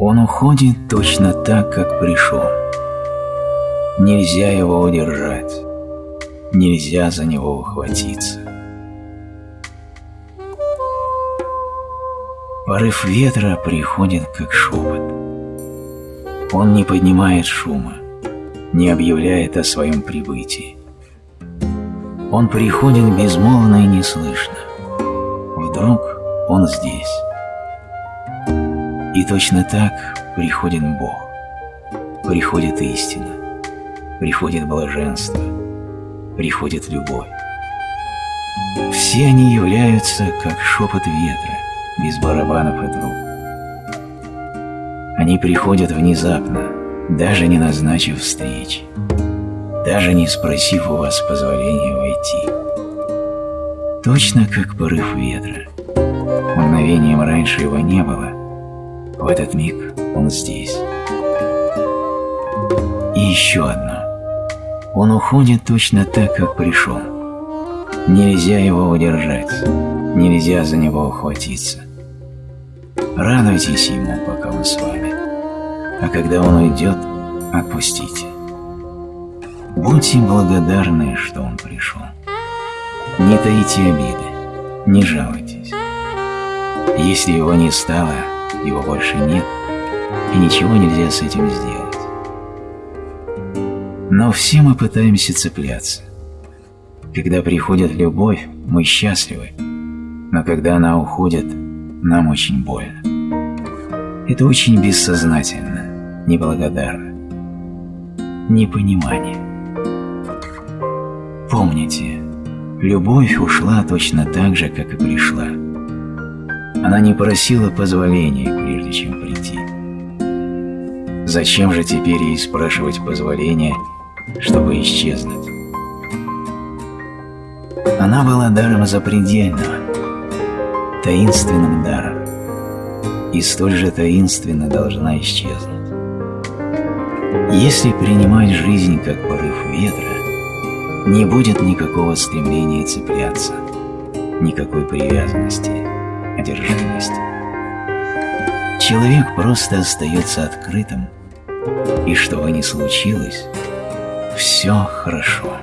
Он уходит точно так, как пришел. Нельзя его удержать, нельзя за него ухватиться. Порыв ветра приходит, как шепот. Он не поднимает шума, не объявляет о своем прибытии. Он приходит безмолвно и неслышно. Вдруг он здесь. И точно так приходит Бог, приходит истина, приходит блаженство, приходит любовь. Все они являются как шепот ветра, без барабанов и труб. Они приходят внезапно, даже не назначив встречи даже не спросив у вас позволения войти. Точно как порыв ветра. Мгновением раньше его не было, в этот миг он здесь. И еще одно. Он уходит точно так, как пришел. Нельзя его удержать, нельзя за него ухватиться. Радуйтесь ему, пока он с вами, а когда он уйдет, отпустите. Будьте благодарны, что он пришел. Не таите обиды, не жалуйтесь. Если его не стало, его больше нет, и ничего нельзя с этим сделать. Но все мы пытаемся цепляться. Когда приходит любовь, мы счастливы, но когда она уходит, нам очень больно. Это очень бессознательно, неблагодарно, непонимание. Помните, любовь ушла точно так же, как и пришла. Она не просила позволения, прежде чем прийти. Зачем же теперь ей спрашивать позволения, чтобы исчезнуть? Она была даром запредельного, таинственным даром, и столь же таинственно должна исчезнуть. Если принимать жизнь как порыв ветра, не будет никакого стремления цепляться, никакой привязанности, одержимости. Человек просто остается открытым, и что бы ни случилось, все хорошо.